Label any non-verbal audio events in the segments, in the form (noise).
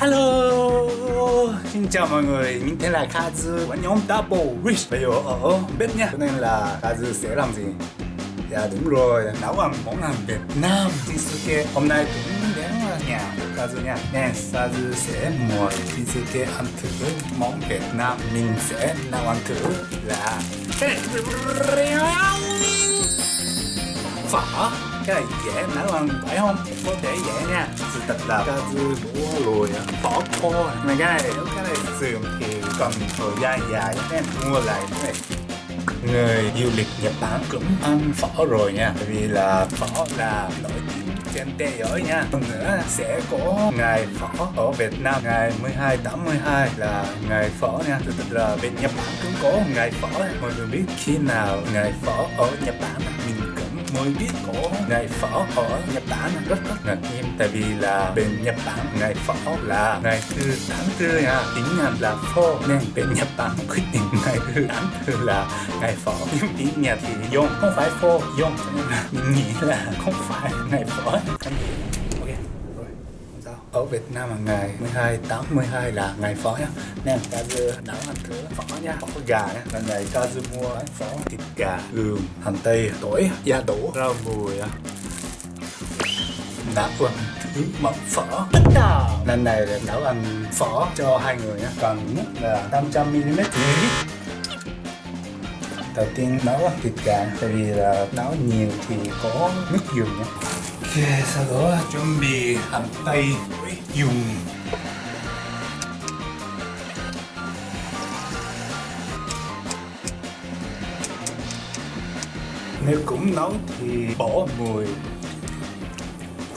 Hello. Xin chào mọi người, mình tên là Kazu. Và nhóm Double Rich. Bây giờ ở bếp nha Cho nên là Kazu sẽ làm gì? Dạ đúng rồi, nấu ăn món ăn Việt Nam Shinsuke. Hôm nay cũng đến nhà của Kazu nha. Nên Kazu sẽ mời Shinsuke ăn thử món Việt Nam. Mình sẽ nấu ăn thử. Là Phở cái này dễ nấu ăn phải không? Có thể dễ nha. Sự thật là Kazu mua rồi phở kho mà cái này nếu cái này sườn thì cần thời gian dài nên mua lại cái này. Người du lịch Nhật Bản cũng ăn phở rồi nha. Bởi vì là phở là nổi tiếng trên thế giới nha. Hơn nữa sẽ có ngày phở ở Việt Nam. Ngày 12 tháng 12 là ngày phở nha. Thực là bên Nhật Bản cũng có ngày phở. Mọi người biết khi nào ngày phở ở Nhật Bản mới biết có ngày phở ở Nhật Bản. Rất rất ngạc nhiên, tại vì là bên Nhật Bản ngày phở là ngày thứ tháng tư nha tiếng Nhật là phô, nên bên Nhật Bản quyết định ngày thứ tháng tư là ngày phở. Nhưng tiếng Nhật thì dùng, không phải phô, dùng. Cho nên là mình nghĩ là không phải ngày phở cái gì ok rồi không sao ở Việt Nam là ngày 12 tháng 12 là ngày phở nhá. Nên Kazu nấu ăn thử phở nhá. Phở gà nhá lần này Kazu mua bán phở thịt gà gừng hành tây tỏi gia đỗ rau mùi đã ăn thứ món phở lần này là nấu ăn phở cho hai người nhá. Cần nhất là 500 ml đầu tiên nấu ăn thịt gà tại vì là nấu nhiều thì có nước dùng nhé ok sau đó chuẩn bị hành tây dùng. Nếu cũng nấu thì bỏ mùi.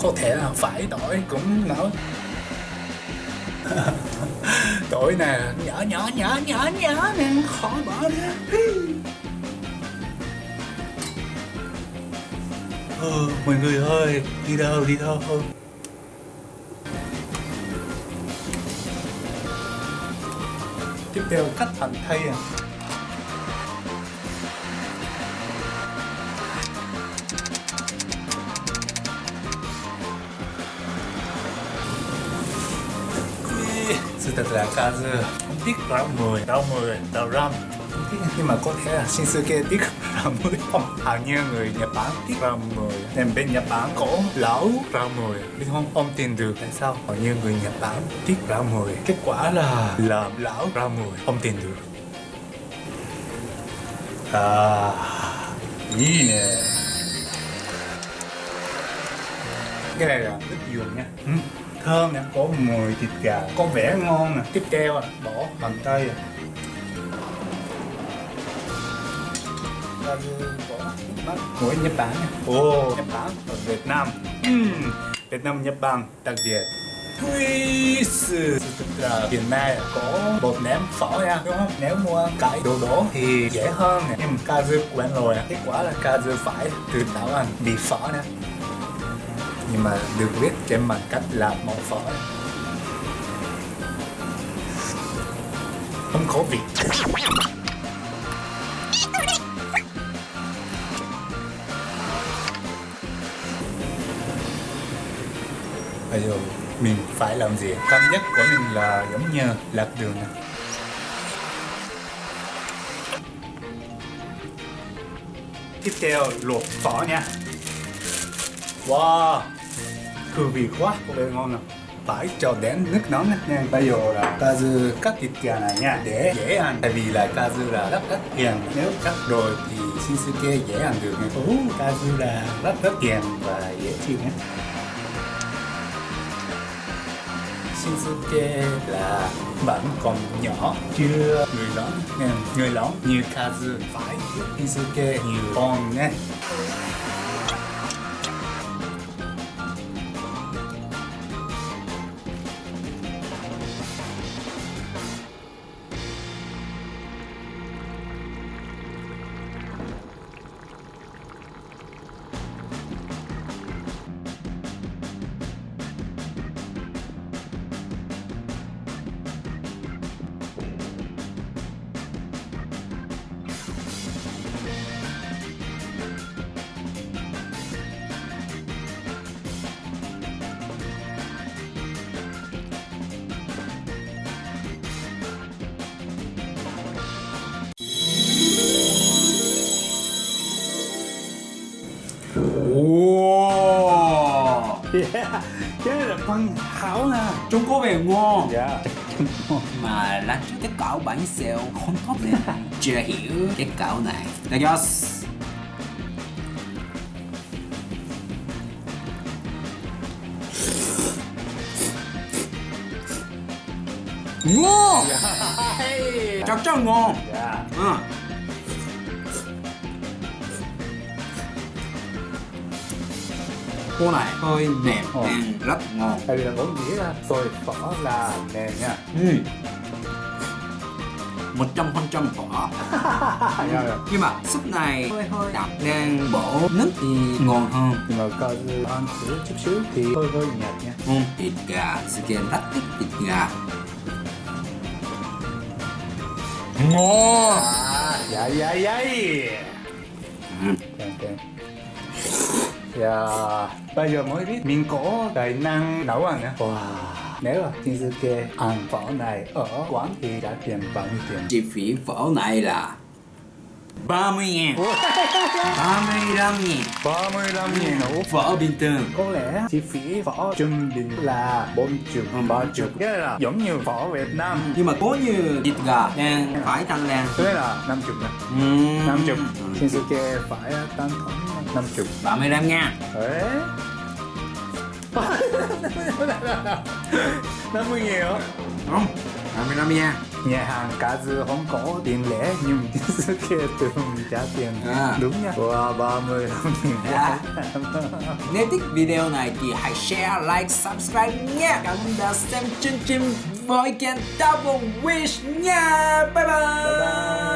Có thể là phải tỏi cũng nấu. (laughs) Tỏi nè nhỏ nhỏ nhỏ nhỏ nhỏ nè khỏi bỏ ra ờ, mọi người ơi đi đâu đi đâu? Tiếp theo cắt hành tây à. Sự thật là Kazu không tiếc rau mùi rau mùi rau răm không tiếc nhưng mà có thể là Shinsuke tiếc mùi không hầu như người Nhật Bản tiếc rau mùi nên bên Nhật Bản có lão rau mùi biết không ông tin được. Tại sao? Hầu như người Nhật Bản tiếc rau mùi kết quả là làm lão rau mùi không tin được. À ý nè. Cái này là nước dừa nha. Ừ. Thơm nè. Có mùi thịt gà có vẻ ngon nè. Tiếp theo à, bỏ hành tây à. Của Nhật Bản Ồ, Nhật Bản. Ở Việt Nam. Uhm, Việt Nam Nhật Bản đặc biệt. Twist Thực là hiện nay có bột ném phở nha đúng không? Nếu mua cải đồ đổ thì dễ hơn nè. Nhưng mà Kazu quen rồi. Kết quả là Kazu phải tự tạo ăn bị phở nè. Nhưng mà được viết trên bằng cách làm món phở. Không khổ vị bây giờ mình phải làm gì? Cảm giác của mình là giống như lạc đường này. tiếp theo luộc phở nha. Wow hương vị quá có vẻ ngon nè. Phải cho đến nước nóng nha bây giờ là kazu cắt thịt gà này nha để dễ ăn. Tại vì là kazu là rất rất hiền nếu cắt rồi thì shinsuke dễ ăn được nha. Uh, kazu là rất rất hiền và dễ chịu nhé Shinsuke là bạn còn nhỏ, chưa người lớn. Người lớn. Như Kazu. Phải. Giúp Shinsuke nhiều con nhé Ồ yeah. cái này là phần hảo nè Trung Quốc về ngon. Dạ. Mà trước cái cậu bánh xèo không tốt lắm. Chưa hiểu cái cậu này. Đại gia Ngon. Chắc chắn ngon. Dạ. Ừ. Cô này hơi mềm ăn rất ngon. Tại vì là vốn dĩ là xôi phở là nền nha. Ừ. một trăm phần trăm phở. (laughs) Dạ, nhưng mà súp này hơi hơi đặc nên bổ nước thì ngon hơn. Nhưng mà coi như ăn thử chút xíu thì hơi hơi nhạt nha. Ừ. thịt gà Skin rất thích thịt gà. Ngon. À dạ dạ dạ. Ừ. ok ok dạ. Bây giờ mới biết mình có tài năng nấu ăn nha wow. Nếu là kê ăn phở này ở quán thì giá tiền bao nhiêu tiền? Chi phí phở này là 30 ngàn. 35 ngàn. 35 nghìn ổ phở bình thường. Có lẽ chi phí phở trung bình là 40 Ừ, ba chục. Cái là giống như phở Việt Nam. Nhưng mà có như thịt gà đang phải tăng lên thế là 50 nè ừ. 50 trên sư kê phải tăng khoảng 50 35 ngàn Đấy 50 nghìn hả? không 35 ngàn Nhà hàng cá dư không có tiền lẻ nhưng sư kê thường trả tiền. À. đúng nha. Wow 35 nghìn Dạ. (laughs) Nếu thích video này thì hãy share, like, subscribe nha. Cảm ơn đã xem chương trình với kênh Double Wish nha. Bye bye